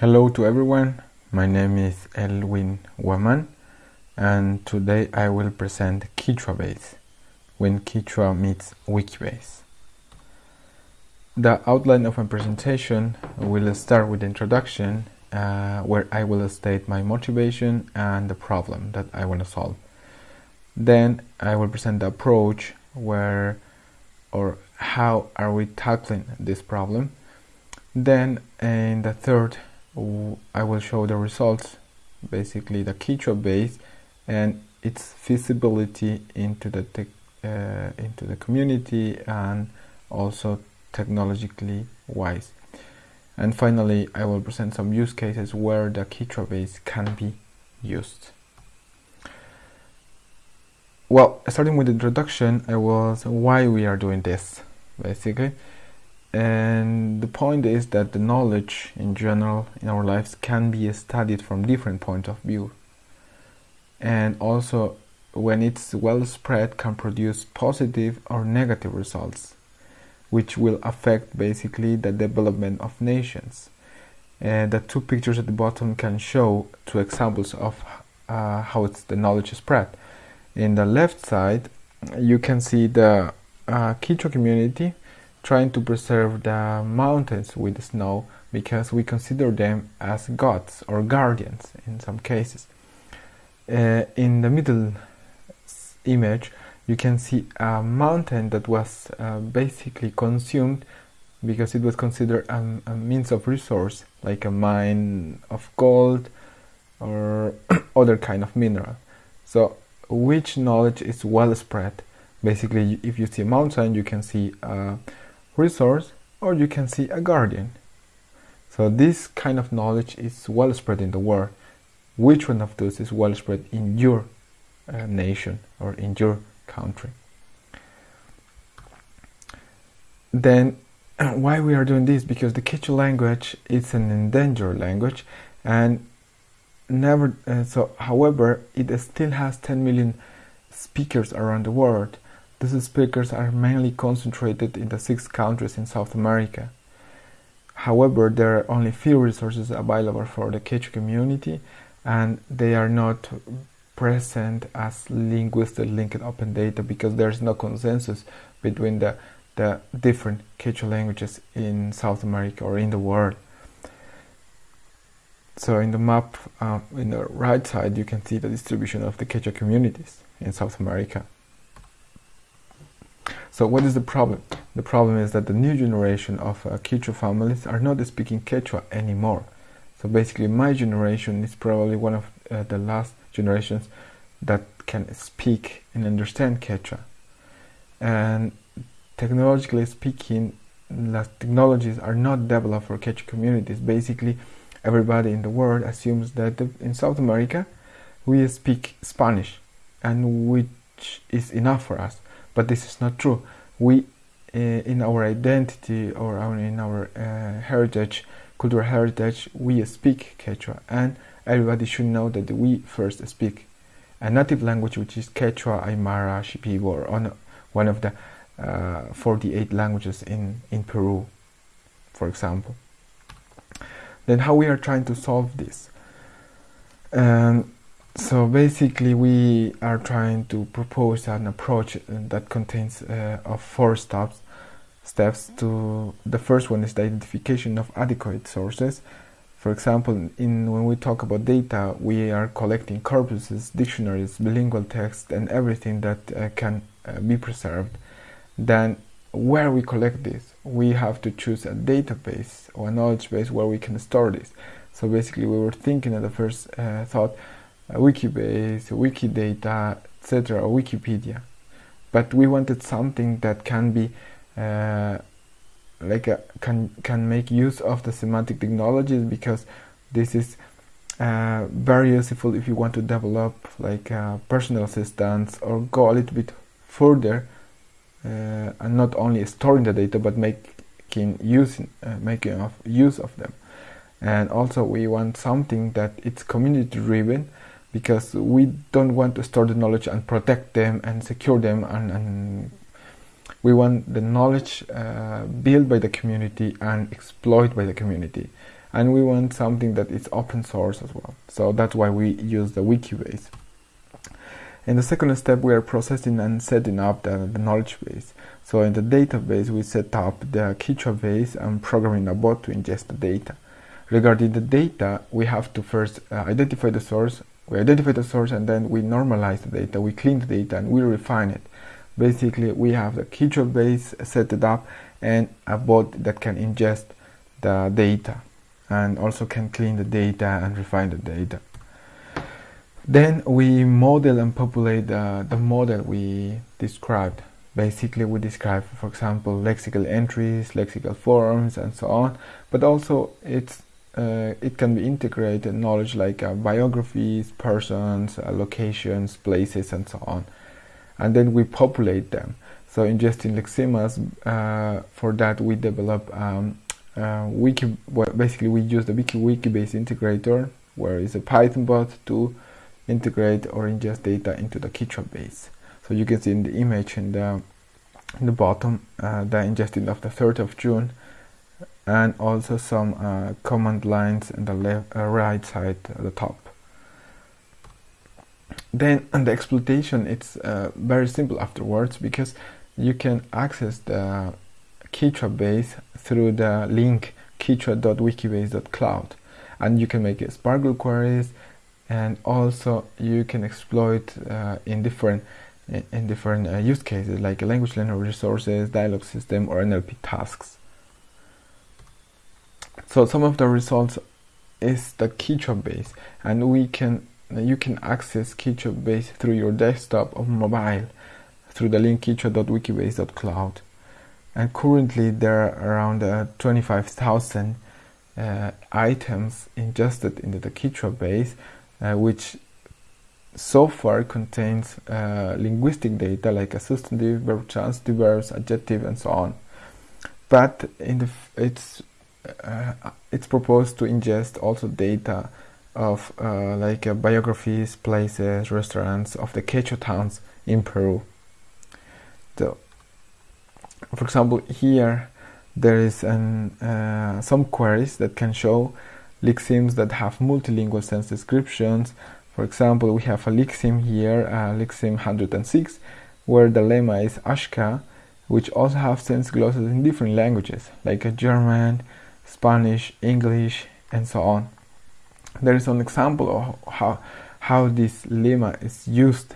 Hello to everyone, my name is Elwin Huaman and today I will present QichwaBase when Quechua meets Wikibase. The outline of my presentation will start with the introduction uh, where I will state my motivation and the problem that I want to solve. Then I will present the approach where or how are we tackling this problem. Then in the third I will show the results basically the QichwaBase and its feasibility into the uh, into the community and also technologically wise. And finally I will present some use cases where the QichwaBase can be used. Well starting with the introduction I was why we are doing this basically and the point is that the knowledge in general in our lives can be studied from different points of view. And also when it's well spread can produce positive or negative results which will affect basically the development of nations. And the two pictures at the bottom can show two examples of uh, how it's the knowledge is spread. In the left side you can see the uh, Quechua community trying to preserve the mountains with snow because we consider them as gods or guardians in some cases. Uh, in the middle image you can see a mountain that was uh, basically consumed because it was considered a, a, means of resource like a mine of gold or other kind of mineral. So which knowledge is well spread? Basically if you see a mountain you can see uh, resource or you can see a guardian. So this kind of knowledge is well spread in the world. Which one of those is well spread in your uh, nation or in your country? Then why we are doing this? Because the Quechua language is an endangered language and never uh, so however it still has 10 million speakers around the world these speakers are mainly concentrated in the six countries in South America. However, there are only few resources available for the Quechua community and they are not present as linguistic linked open data because there is no consensus between the, the different Quechua languages in South America or in the world. So in the map uh, in the right side you can see the distribution of the Quechua communities in South America. So what is the problem? The problem is that the new generation of uh, Quechua families are not speaking Quechua anymore. So basically my generation is probably one of uh, the last generations that can speak and understand Quechua. And technologically speaking, the technologies are not developed for Quechua communities. Basically, everybody in the world assumes that in South America we speak Spanish and which is enough for us but this is not true. We, uh, in our identity or our, in our uh, heritage, cultural heritage, we speak Quechua, and everybody should know that we first speak a native language, which is Quechua, Aymara, Shipibo, or one of the uh, 48 languages in, in Peru, for example. Then how we are trying to solve this? Um, so basically we are trying to propose an approach that contains uh, of four steps steps to the first one is the identification of adequate sources. For example in when we talk about data we are collecting corpuses dictionaries bilingual text and everything that uh, can uh, be preserved. Then where we collect this? We have to choose a database or a knowledge base where we can store this. So basically we were thinking at the first uh, thought Wikibase, Wikidata, etc., Wikipedia. But we wanted something that can be uh, like a, can can make use of the semantic technologies because this is uh, very useful if you want to develop like uh, personal assistants or go a little bit further uh, and not only storing the data but making use uh, making of use of them and also we want something that it's community driven because we don't want to store the knowledge and protect them and secure them and, and we want the knowledge uh, built by the community and exploited by the community and we want something that is open source as well. So that's why we use the Wikibase. In the second step, we are processing and setting up the, the knowledge base. So in the database, we set up the Quechua base and programming a bot to ingest the data. Regarding the data, we have to first uh, identify the source. We identify the source and then we normalize the data. We clean the data and we refine it. Basically, we have the Quechua base set it up and a bot that can ingest the data and also can clean the data and refine the data. Then we model and populate uh, the model we described. Basically, we describe, for example, lexical entries, lexical forms, and so on. But also, it's uh, it can be integrated knowledge like uh, biographies, persons, uh, locations, places, and so on. And then we populate them. So ingesting lexemes, uh, for that we develop um, uh, wiki. Well, basically, we use the Wiki WikibaseIntegrator, where is a Python bot to integrate or ingest data into the Quechua base. So you can see in the image in the in the bottom uh, the ingesting of the 3rd of June and also some uh, command lines in the left uh, right side at the top then on the exploitation it's uh, very simple afterwards because you can access the Quechua base through the link quechua.wikibase.cloud and you can make SPARQL queries and also you can exploit uh, in different in different uh, use cases like language learner resources, dialog system or NLP tasks. So some of the results is the Quechua base and we can you can access Quechua base through your desktop or mobile through the link quechua.wikibase.cloud and currently there are around uh, 25,000 uh, items ingested into the Quechua base uh, which so far contains uh, linguistic data like a substantive, verb, transitive verbs, adjective, and so on. But in the it's it's proposed to ingest also data of uh, like uh, biographies, places, restaurants of the Quechua towns in Peru. So, for example, here there is an, uh, some queries that can show lexemes that have multilingual sense descriptions for example, we have a lexeme here, uh, lexeme 106, where the lemma is Ashka, which also have sense glosses in different languages, like a German, Spanish, English, and so on. There is an example of how, how this lemma is used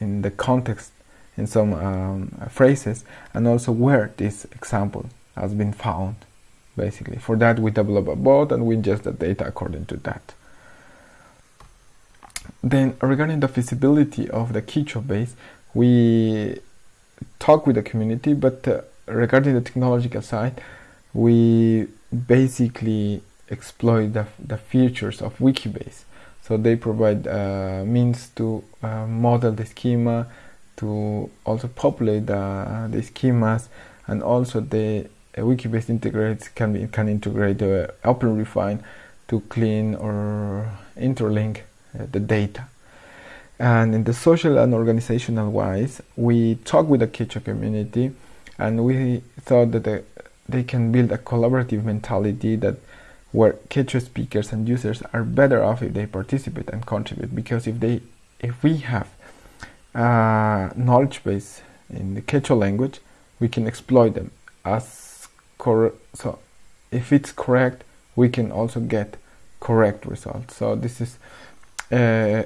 in the context in some um, phrases, and also where this example has been found, basically. For that, we develop a bot and we ingest the data according to that. Then regarding the feasibility of the Quechua base, we talk with the community, but uh, regarding the technological side, we basically exploit the, the features of Wikibase. So they provide uh, means to uh, model the schema, to also populate the, the schemas, and also the uh, Wikibase integrates can be, can integrate the OpenRefine to clean or interlink uh, the data. And in the social and organizational wise, we talk with the Quechua community and we thought that the, they can build a collaborative mentality that where Quechua speakers and users are better off if they participate and contribute because if they if we have a knowledge base in the Quechua language we can exploit them as cor so if it's correct we can also get correct results so this is uh,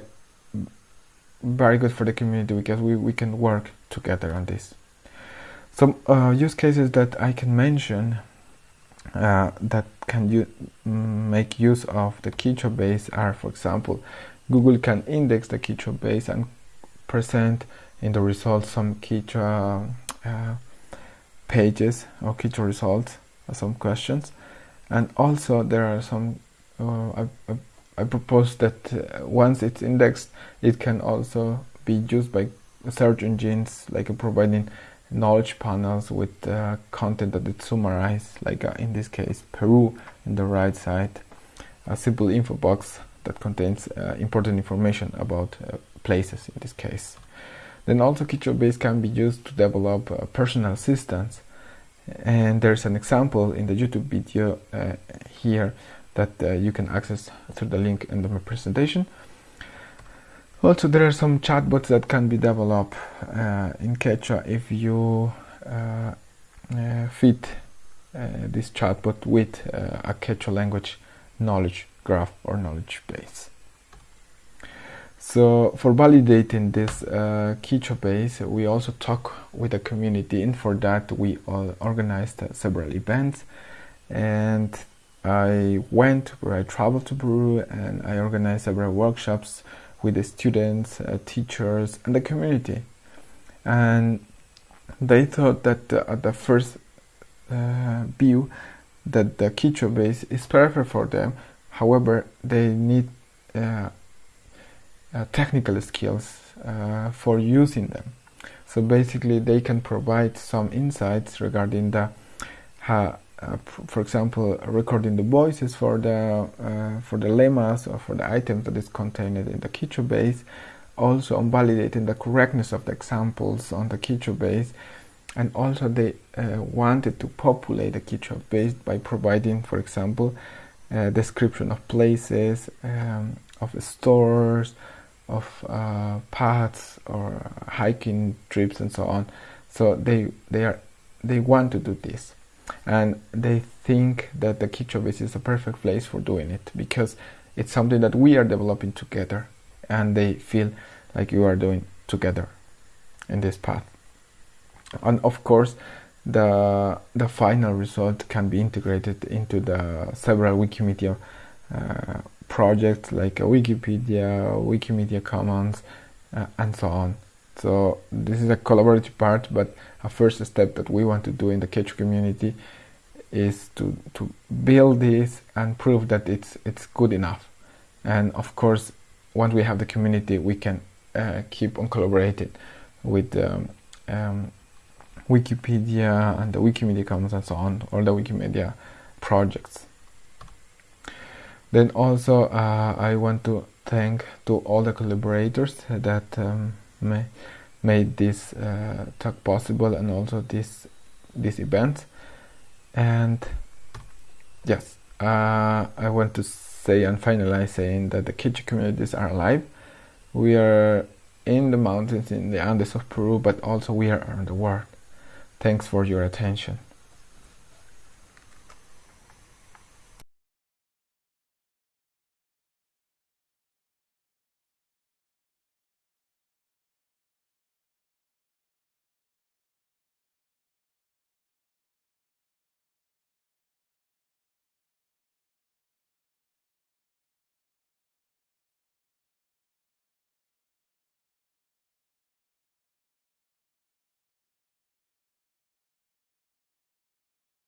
very good for the community because we, we can work together on this. Some uh, use cases that I can mention uh, that can make use of the Quechua base are, for example, Google can index the Quechua base and present in the results some Quechua uh, pages or Quechua results, some questions, and also there are some uh, I propose that uh, once it's indexed, it can also be used by search engines, like uh, providing knowledge panels with uh, content that it summarizes, like uh, in this case, Peru in the right side, a simple info box that contains uh, important information about uh, places in this case. Then also Quechua Base can be used to develop personal assistants. And there's an example in the YouTube video here that uh, you can access through the link in the presentation. Also, there are some chatbots that can be developed uh, in Quechua if you uh, uh, fit uh, this chatbot with a Quechua language knowledge graph or knowledge base. So for validating this uh, Quechua base, we also talk with the community and for that we organized uh, several events and I went where I traveled to Peru and I organized several workshops with the students, uh, teachers and the community. And they thought that uh, at the first uh, view that the Quechua base is perfect for them. However, they need uh, uh, technical skills for using them. So basically, they can provide some insights regarding the, uh, for example, recording the voices for the for the lemmas or for the items that is contained in the Quechua base, also on validating the correctness of the examples on the Quechua base, and also they uh, wanted to populate the Quechua base by providing, for example, a description of places, um, of stores, of uh, paths or hiking trips and so on. So they they are they want to do this, and they think that the base is a perfect place for doing it because it's something that we are developing together, and they feel like you are doing together in this path. And of course, the the final result can be integrated into the several Wikimedia uh, projects like Wikipedia, Wikimedia Commons, uh, and so on. So this is a collaborative part, but a first step that we want to do in the Quechua community is to, to build this and prove that it's it's good enough. And of course, once we have the community, we can uh, keep on collaborating with um, um, Wikipedia and the Wikimedia Commons and so on, all the Wikimedia projects. Then also uh, I want to thank to all the collaborators that um, may, made this uh, talk possible and also this this event. And yes, uh, I want to say and finalize saying that the Quechua communities are alive. We are in the mountains in the Andes of Peru, but also we are around the world. Thanks for your attention.